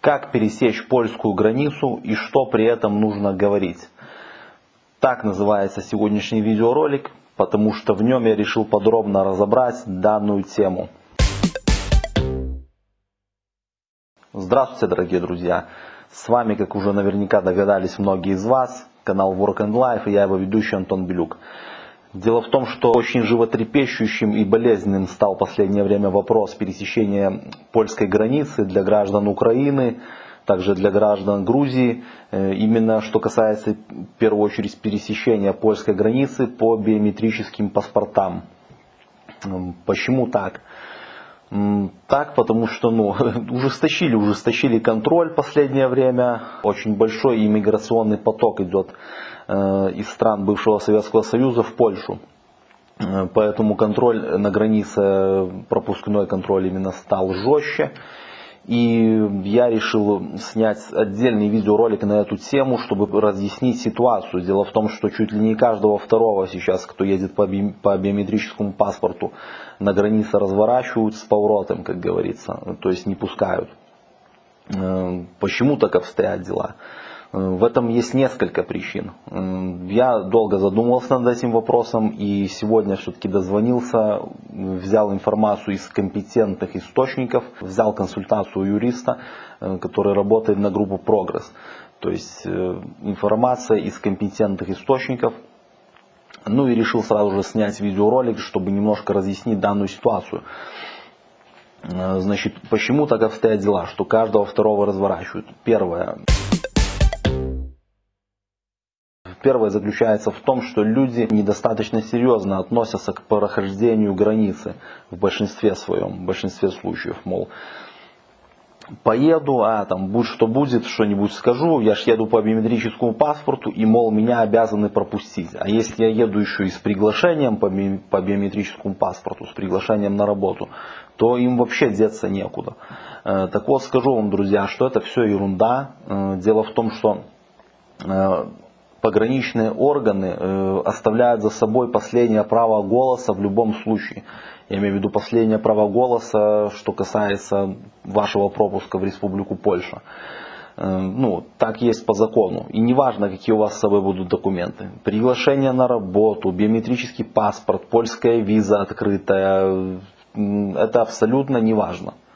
Как пересечь польскую границу и что при этом нужно говорить. Так называется сегодняшний видеоролик, потому что в нем я решил подробно разобрать данную тему. Здравствуйте, дорогие друзья! С вами, как уже наверняка догадались многие из вас, канал Work and Life и я его ведущий Антон Белюк. Дело в том, что очень животрепещущим и болезненным стал в последнее время вопрос пересечения польской границы для граждан Украины, также для граждан Грузии. Э, именно что касается в первую очередь пересечения польской границы по биометрическим паспортам. Почему так? Так, потому что ну, ужесточили, ужесточили контроль в последнее время. Очень большой иммиграционный поток идет из стран бывшего Советского Союза в Польшу. Э, поэтому контроль на границе, пропускной контроль именно стал жестче. И я решил снять отдельный видеоролик на эту тему, чтобы разъяснить ситуацию. Дело в том, что чуть ли не каждого второго сейчас, кто едет по биометрическому паспорту, на границе разворачивают с поворотом, как говорится, то есть не пускают. Э, почему так обстоят дела? В этом есть несколько причин. Я долго задумывался над этим вопросом и сегодня все-таки дозвонился, взял информацию из компетентных источников, взял консультацию юриста, э, который работает на группу «Прогресс». То есть э, информация из компетентных источников. Ну и решил сразу же снять видеоролик, чтобы немножко разъяснить данную ситуацию. Э, значит, почему так обстоят дела, что каждого второго разворачивают? Первое. Первое заключается в том, что люди недостаточно серьезно относятся к прохождению границы в большинстве своем, в большинстве случаев, мол, поеду, а там будь что будет, что-нибудь скажу, я ж еду по биометрическому паспорту и, мол, меня обязаны пропустить. А если я еду еще и с приглашением по, по биометрическому паспорту, с приглашением на работу, то им вообще деться некуда. Э, так вот, скажу вам, друзья, что это все ерунда. Э, дело в том, что э, пограничные органы э, оставляют за собой последнее право голоса в любом случае. Я имею в виду последнее право голоса, что касается вашего пропуска в Республику Польша. Э, ну, так есть по закону. И неважно, какие у вас с собой будут документы. Приглашение на работу, биометрический паспорт, польская виза открытая. Это абсолютно неважно. Э,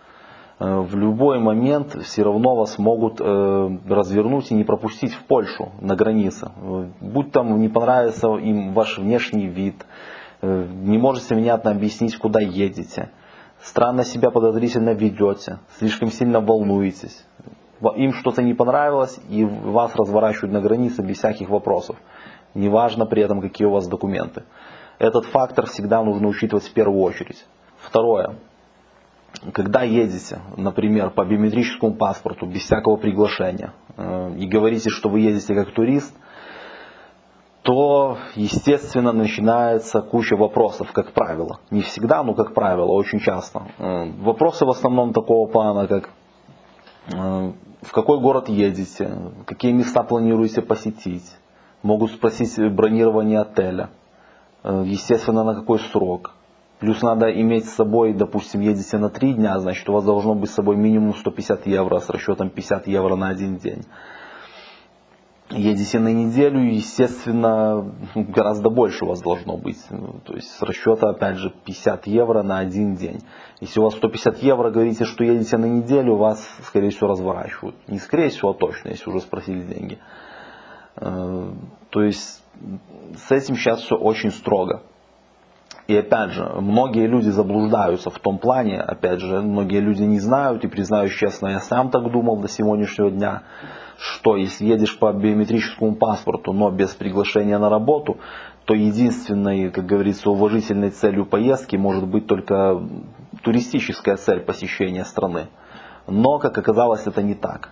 в любой момент все равно вас могут э, развернуть и не пропустить в Польшу на границе. Будь там не понравится им ваш внешний вид, э, не можете внятно объяснить, куда едете, странно себя подозрительно ведете, слишком сильно волнуетесь. Им что-то не понравилось и вас разворачивают на границе без всяких вопросов. Неважно при этом, какие у вас документы. Этот фактор всегда нужно учитывать в первую очередь. Второе когда едете, например, по биометрическому паспорту, без всякого приглашения, э, и говорите, что вы едете как турист, то, естественно, начинается куча вопросов, как правило. Не всегда, но как правило, очень часто. Э, вопросы в основном такого плана, как э, в какой город едете, какие места планируете посетить, могут спросить бронирование отеля, естественно, на какой срок, Плюс надо иметь с собой, допустим, едете на 3 дня, значит у вас должно быть с собой минимум 150 евро с расчетом 50 евро на один день. Едете на неделю, естественно, гораздо больше у вас должно быть. То есть с расчета, опять же, 50 евро на один день. Если у вас 150 евро, говорите, что едете на неделю, вас, скорее всего, разворачивают. Не скорее всего, а точно, если уже спросили деньги. Э, то есть с этим сейчас все очень строго. И опять же, многие люди заблуждаются в том плане, опять же, многие люди не знают, и признаюсь честно, я сам так думал до сегодняшнего дня, что если едешь по биометрическому паспорту, но без приглашения на работу, то единственной, как говорится, уважительной целью поездки может быть только туристическая цель посещения страны. Но, как оказалось, это не так.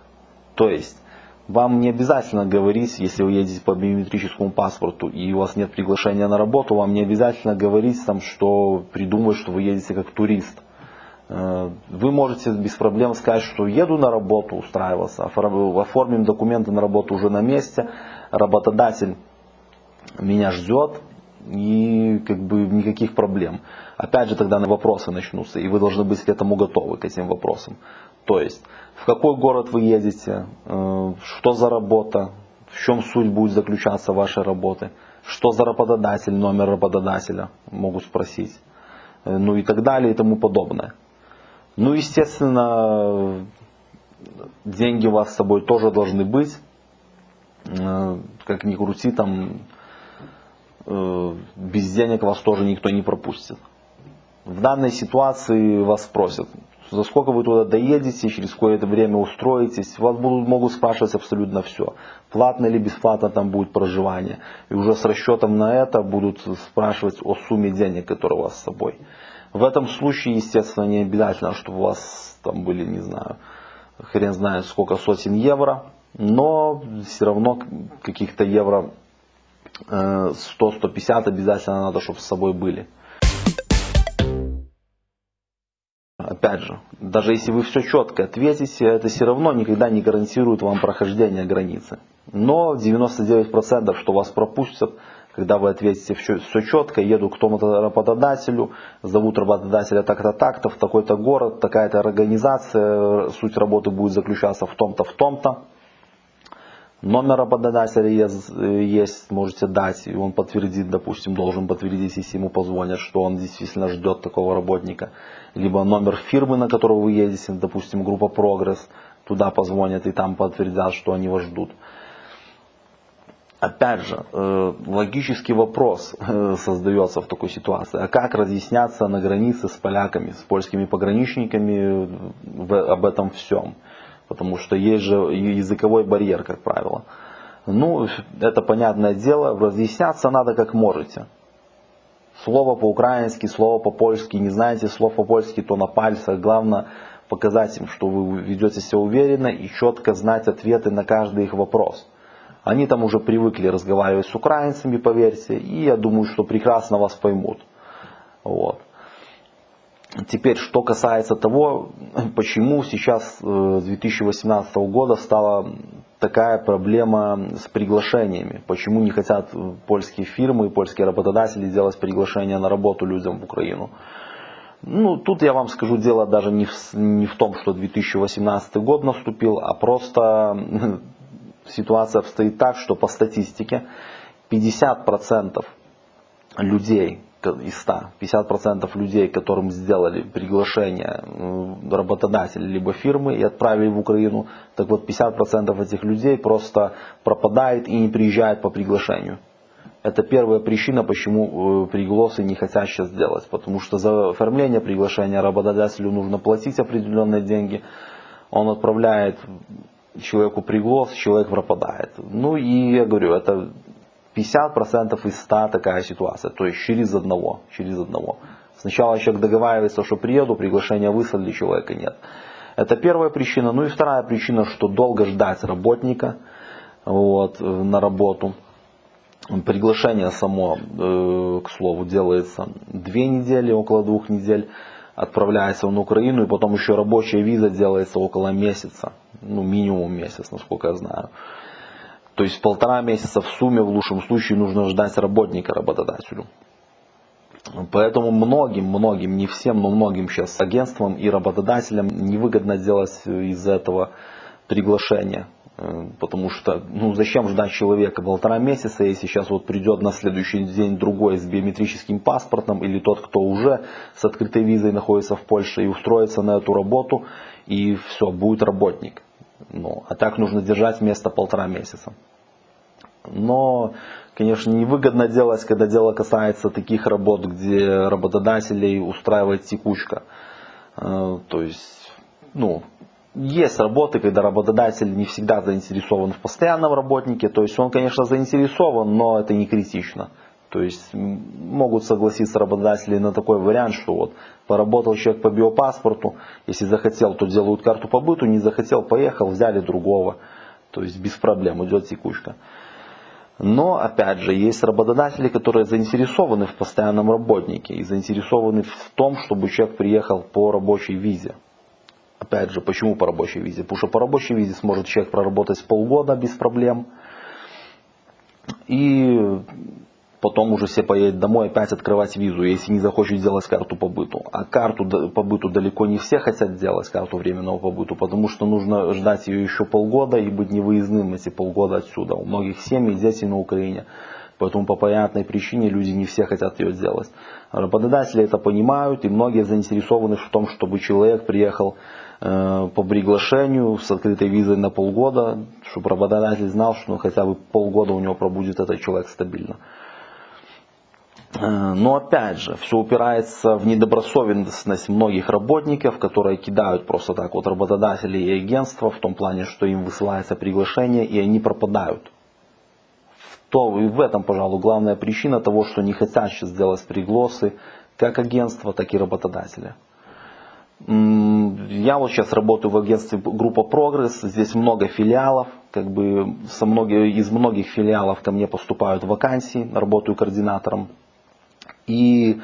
То есть, вам не обязательно говорить, если вы едете по биометрическому паспорту и у вас нет приглашения на работу, вам не обязательно говорить, там, что придумывать, что вы едете как турист. Э, вы можете без проблем сказать, что еду на работу устраиваться, оформим документы на работу уже на месте, работодатель меня ждет, и как бы никаких проблем. Опять же тогда на вопросы начнутся, и вы должны быть к этому готовы, к этим вопросам. То есть, в какой город вы едете, э, что за работа, в чем суть будет заключаться вашей работы, что за работодатель, номер работодателя, могут спросить, э, ну и так далее и тому подобное. Ну, естественно, деньги у вас с собой тоже должны быть, э, как ни крути, там без денег вас тоже никто не пропустит. В данной ситуации вас спросят, за сколько вы туда доедете, через какое-то время устроитесь. Вас будут, могут спрашивать абсолютно все. Платно или бесплатно там будет проживание. И уже с расчетом на это будут спрашивать о сумме денег, которые у вас с собой. В этом случае, естественно, не обязательно, чтобы у вас там были, не знаю, хрен знает сколько сотен евро. Но все равно каких-то евро 100-150 э, обязательно надо, чтобы с собой были. Опять же, даже если вы все четко ответите, это все равно никогда не гарантирует вам прохождение границы. Но 99% что вас пропустят, когда вы ответите все, все четко, еду к тому-то работодателю, зовут работодателя так-то, так-то, в такой-то город, такая-то организация, суть работы будет заключаться в том-то, в том-то. Номер работодателя есть, можете дать, и он подтвердит, допустим, должен подтвердить, если ему позвонят, что он действительно ждет такого работника. Либо номер фирмы, на которую вы едете, допустим, группа Прогресс, туда позвонят и там подтвердят, что они вас ждут. Опять же, э, логический вопрос э, создается в такой ситуации. А как разъясняться на границе с поляками, с польскими пограничниками об этом всем? Потому что есть же языковой барьер, как правило. Ну, это понятное дело, разъясняться надо как можете. Слово по-украински, слово по-польски, не знаете слов по-польски, то на пальцах. Главное показать им, что вы ведете себя уверенно и четко знать ответы на каждый их вопрос. Они там уже привыкли разговаривать с украинцами, поверьте, и я думаю, что прекрасно вас поймут. Вот. Теперь, что касается того, почему сейчас э, с 2018 года стала такая проблема с приглашениями. Почему не хотят польские фирмы и польские работодатели делать приглашения на работу людям в Украину. Ну, тут я вам скажу, дело даже не в, не в том, что 2018 год наступил, а просто ситуация обстоит так, что по статистике 50% людей, из 100, 50% людей, которым сделали приглашение работодателя либо фирмы и отправили в Украину, так вот 50% этих людей просто пропадает и не приезжает по приглашению. Это первая причина, почему э, приглосы не хотят сейчас делать. Потому что за оформление приглашения работодателю нужно платить определенные деньги. Он отправляет человеку приглас, человек пропадает. Ну и я говорю, это 50% из 100 такая ситуация, то есть через одного, через одного. Сначала человек договаривается, что приеду, приглашение выслали, человека нет. Это первая причина. Ну и вторая причина, что долго ждать работника вот, на работу. Приглашение само, э, к слову, делается две недели, около двух недель. Отправляется он в Украину, и потом еще рабочая виза делается около месяца. Ну, минимум месяц, насколько я знаю. То есть полтора месяца в сумме в лучшем случае нужно ждать работника работодателю. Поэтому многим, многим, не всем, но многим сейчас агентствам и работодателям невыгодно делать из этого приглашение. Потому что, ну зачем ждать человека полтора месяца, если сейчас вот придет на следующий день другой с биометрическим паспортом, или тот, кто уже с открытой визой находится в Польше и устроится на эту работу, и все, будет работник. Ну, а так нужно держать вместо полтора месяца. Но, конечно, невыгодно делать, когда дело касается таких работ, где работодателей устраивает текучка. Э, то есть, ну, есть работы, когда работодатель не всегда заинтересован в постоянном работнике. То есть он, конечно, заинтересован, но это не критично. То есть могут согласиться работодатели на такой вариант, что вот поработал человек по биопаспорту, если захотел, то делают карту по быту, не захотел, поехал, взяли другого. То есть без проблем идет текучка. Но, опять же, есть работодатели, которые заинтересованы в постоянном работнике и заинтересованы в том, чтобы человек приехал по рабочей визе. Опять же, почему по рабочей визе? Потому что по рабочей визе сможет человек проработать полгода без проблем. И потом уже все поедут домой опять открывать визу, если не захочет сделать карту побыту. А карту побыту далеко не все хотят сделать, карту временного побыту, потому что нужно ждать ее еще полгода и быть невыездным эти полгода отсюда. У многих семей дети на Украине. Поэтому по понятной причине люди не все хотят ее сделать. Работодатели это понимают, и многие заинтересованы в том, чтобы человек приехал э, по приглашению с открытой визой на полгода, чтобы работодатель знал, что ну, хотя бы полгода у него пробудет этот человек стабильно. Э, но опять же, все упирается в недобросовестность многих работников, которые кидают просто так вот работодателей и агентства в том плане, что им высылается приглашение и они пропадают. То и в этом, пожалуй, главная причина того, что не хотят сейчас сделать пригласы как агентства, так и работодатели. Я вот сейчас работаю в агентстве группа Прогресс, здесь много филиалов, как бы со многих, из многих филиалов ко мне поступают вакансии, работаю координатором и,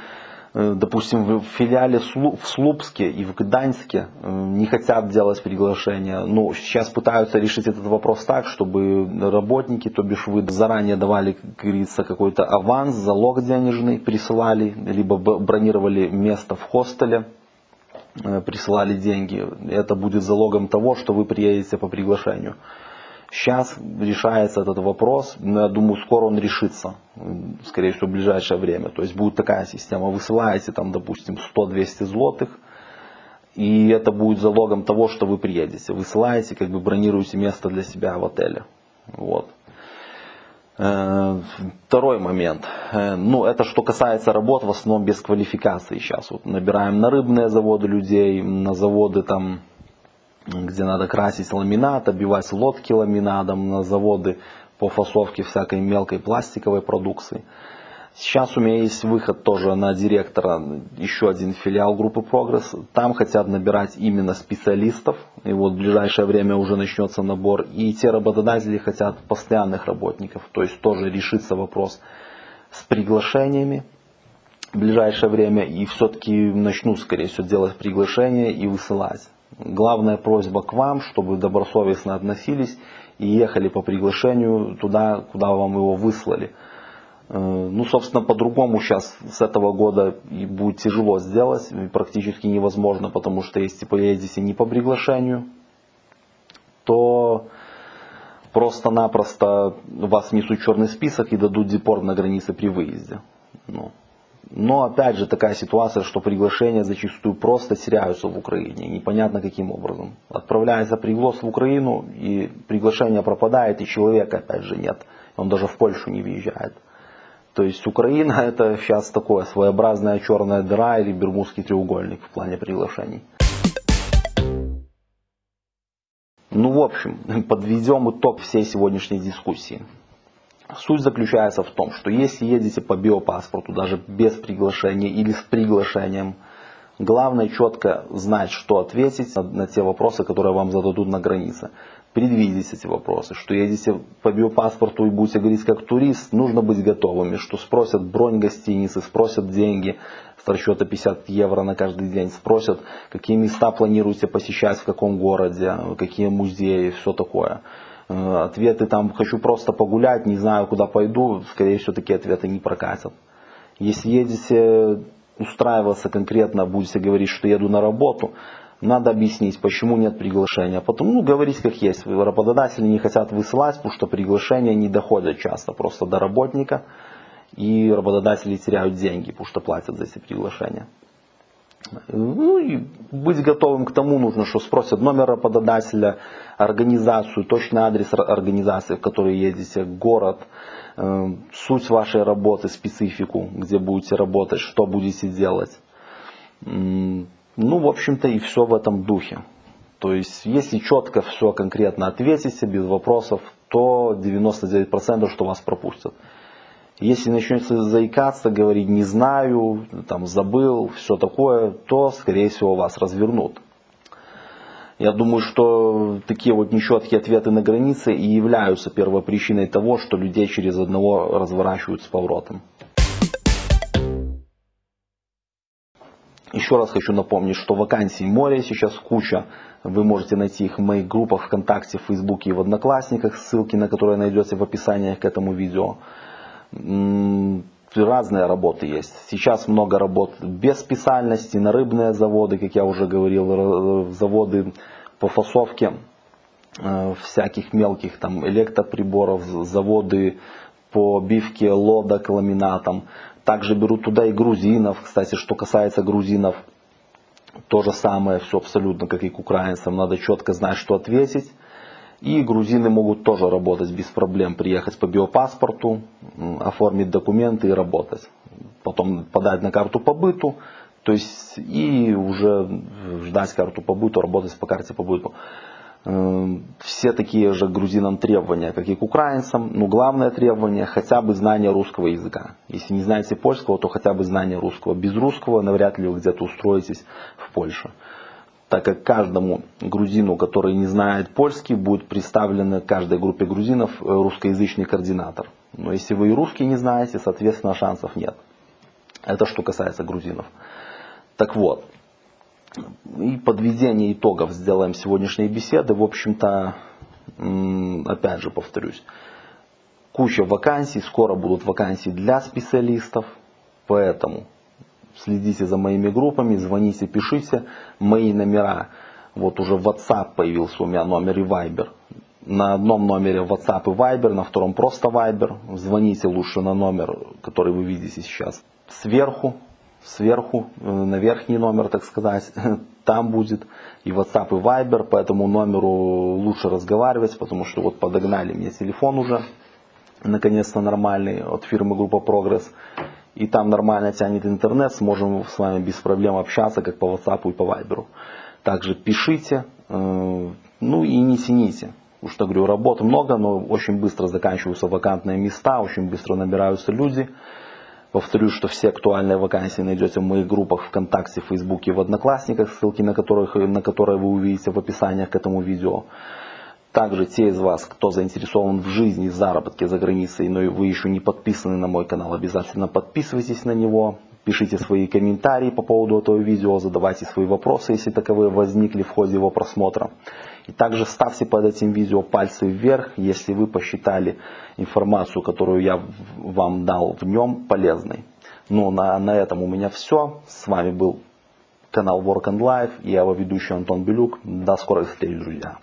э, допустим, в филиале в Слупске и в Гданьске э, не хотят делать приглашения. Ну, сейчас пытаются решить этот вопрос так, чтобы работники, то бишь вы заранее давали, как говорится, какой-то аванс, залог денежный присылали, либо бронировали место в хостеле, э, присылали деньги. Это будет залогом того, что вы приедете по приглашению. Сейчас решается этот вопрос, но я думаю, скоро он решится, скорее всего, в ближайшее время. То есть будет такая система, высылаете там, допустим, 100-200 злотых, и это будет залогом того, что вы приедете. Высылаете, как бы бронируете место для себя в отеле. Вот. Э, второй момент. Э, ну, это что касается работ, в основном без квалификации сейчас. Вот набираем на рыбные заводы людей, на заводы там где надо красить ламинат, обивать лодки ламинатом на заводы по фасовке всякой мелкой пластиковой продукции. Сейчас у меня есть выход тоже на директора, еще один филиал группы Прогресс. Там хотят набирать именно специалистов. И вот в ближайшее время уже начнется набор. И те работодатели хотят постоянных работников. То есть тоже решится вопрос с приглашениями в ближайшее время. И все-таки начнут, скорее всего, делать приглашения и высылать. Главная просьба к вам, чтобы добросовестно относились и ехали по приглашению туда, куда вам его выслали. Э, ну, собственно, по-другому сейчас с этого года и будет тяжело сделать, практически невозможно, потому что если поедете не по приглашению, то просто-напросто вас несут черный список и дадут депорт на границе при выезде. Ну, но опять же такая ситуация, что приглашения зачастую просто теряются в Украине, непонятно каким образом. Отправляется приглас в Украину, и приглашение пропадает, и человека опять же нет. Он даже в Польшу не въезжает. То есть Украина это сейчас такое своеобразная черная дыра или бермудский треугольник в плане приглашений. Ну, в общем, подведем итог всей сегодняшней дискуссии. Суть заключается в том, что если едете по биопаспорту, даже без приглашения или с приглашением, главное четко знать, что ответить на, на те вопросы, которые вам зададут на границе. Предвидеть эти вопросы, что едете по биопаспорту и будете говорить как турист, нужно быть готовыми, что спросят бронь гостиницы, спросят деньги с расчета 50 евро на каждый день, спросят, какие места планируете посещать, в каком городе, какие музеи, все такое. Э, ответы там «хочу просто погулять, не знаю куда пойду», скорее всего такие ответы не прокатят. Если едете устраиваться конкретно, будете говорить, что еду на работу, надо объяснить, почему нет приглашения. Потом, ну, говорить как есть. Работодатели не хотят высылать, потому что приглашения не доходят часто просто до работника. И работодатели теряют деньги, потому что платят за эти приглашения. Ну и быть готовым к тому нужно, что спросят номер работодателя, организацию, точный адрес организации, в которой едете, город, э, суть вашей работы, специфику, где будете работать, что будете делать. Ну, в общем-то, и все в этом духе. То есть, если четко все конкретно ответите, без вопросов, то 99% что вас пропустят. Если начнете заикаться, говорить не знаю, там забыл, все такое, то скорее всего вас развернут. Я думаю, что такие вот нечеткие ответы на границе и являются первопричиной того, что людей через одного разворачивают с поворотом. Еще раз хочу напомнить, что вакансий море сейчас куча. Вы можете найти их в моих группах ВКонтакте, в Фейсбуке и в Одноклассниках, ссылки на которые найдете в описании к этому видео. Разные работы есть. Сейчас много работ без специальности, на рыбные заводы, как я уже говорил, заводы по фасовке э, всяких мелких там электроприборов, заводы по бивке лодок ламинатом. Также берут туда и грузинов. Кстати, что касается грузинов, то же самое все абсолютно, как и к украинцам. Надо четко знать, что ответить. И грузины могут тоже работать без проблем, приехать по биопаспорту, оформить документы и работать. Потом подать на карту побыту, то есть и уже ждать карту побыту, работать по карте побыту. Эм, все такие же грузинам требования, как и к украинцам. Но главное требование хотя бы знание русского языка. Если не знаете польского, то хотя бы знание русского. Без русского навряд ли вы где-то устроитесь в Польше так как каждому грузину, который не знает польский, будет представлен каждой группе грузинов э, русскоязычный координатор. Но если вы и русский не знаете, соответственно шансов нет. Это что касается грузинов. Так вот, и подведение итогов сделаем сегодняшней беседы. В общем-то, опять же повторюсь, куча вакансий, скоро будут вакансии для специалистов, поэтому следите за моими группами, звоните, пишите. Мои номера, вот уже WhatsApp появился у меня номер и Viber. На одном номере WhatsApp и Viber, на втором просто Viber. Звоните лучше на номер, который вы видите сейчас. Сверху, сверху, э, на верхний номер, так сказать, там будет и WhatsApp, и Viber, по этому номеру лучше разговаривать, потому что вот подогнали мне телефон уже, наконец-то нормальный, от фирмы Группа Прогресс и там нормально тянет интернет, сможем с вами без проблем общаться, как по WhatsApp и по Viber. Также пишите, э, ну и не тяните. Уж что говорю, работы много, но очень быстро заканчиваются вакантные места, очень быстро набираются люди. Повторюсь, что все актуальные вакансии найдете в моих группах ВКонтакте, Фейсбуке, в Одноклассниках, ссылки на, которых, на которые вы увидите в описаниях к этому видео. Также те из вас, кто заинтересован в жизни и заработке за границей, но вы еще не подписаны на мой канал, обязательно подписывайтесь на него. Пишите свои комментарии по поводу этого видео, задавайте свои вопросы, если таковые возникли в ходе его просмотра. И также ставьте под этим видео пальцы вверх, если вы посчитали информацию, которую я вам дал в нем, полезной. Ну, на, на этом у меня все. С вами был канал Work and Life, я его ведущий Антон Белюк. До скорых встреч, друзья.